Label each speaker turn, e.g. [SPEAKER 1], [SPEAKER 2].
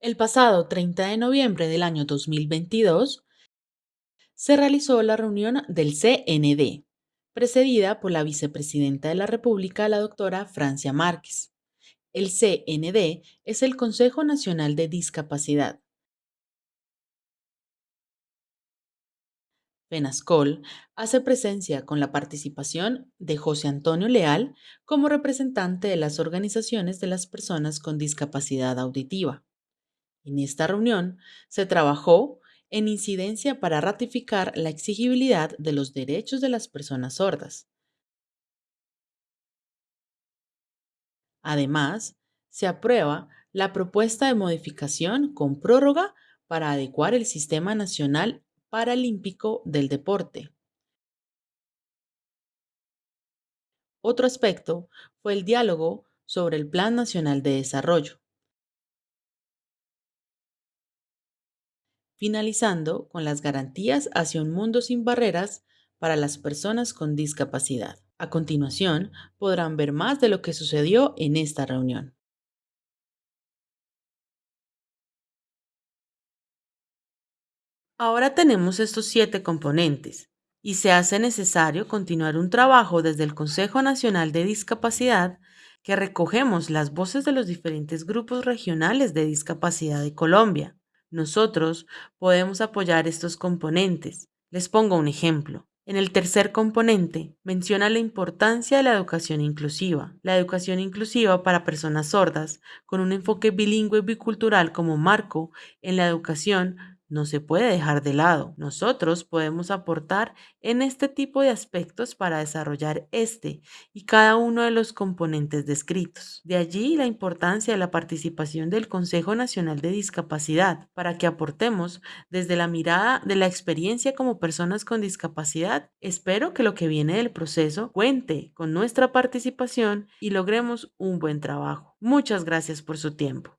[SPEAKER 1] El pasado 30 de noviembre del año 2022 se realizó la reunión del CND, precedida por la vicepresidenta de la República, la doctora Francia Márquez. El CND es el Consejo Nacional de Discapacidad. FENASCOL hace presencia con la participación de José Antonio Leal como representante de las organizaciones de las personas con discapacidad auditiva. En esta reunión se trabajó en incidencia para ratificar la exigibilidad de los derechos de las personas sordas. Además, se aprueba la propuesta de modificación con prórroga para adecuar el Sistema Nacional Paralímpico del Deporte. Otro aspecto fue el diálogo sobre el Plan Nacional de Desarrollo. Finalizando con las garantías hacia un mundo sin barreras para las personas con discapacidad. A continuación, podrán ver más de lo que sucedió en esta reunión. Ahora tenemos estos siete componentes y se hace necesario continuar un trabajo desde el Consejo Nacional de Discapacidad que recogemos las voces de los diferentes grupos regionales de discapacidad de Colombia nosotros podemos apoyar estos componentes. Les pongo un ejemplo. En el tercer componente menciona la importancia de la educación inclusiva. La educación inclusiva para personas sordas, con un enfoque bilingüe y bicultural como marco en la educación, no se puede dejar de lado. Nosotros podemos aportar en este tipo de aspectos para desarrollar este y cada uno de los componentes descritos. De allí la importancia de la participación del Consejo Nacional de Discapacidad para que aportemos desde la mirada de la experiencia como personas con discapacidad. Espero que lo que viene del proceso cuente con nuestra participación y logremos un buen trabajo. Muchas gracias por su tiempo.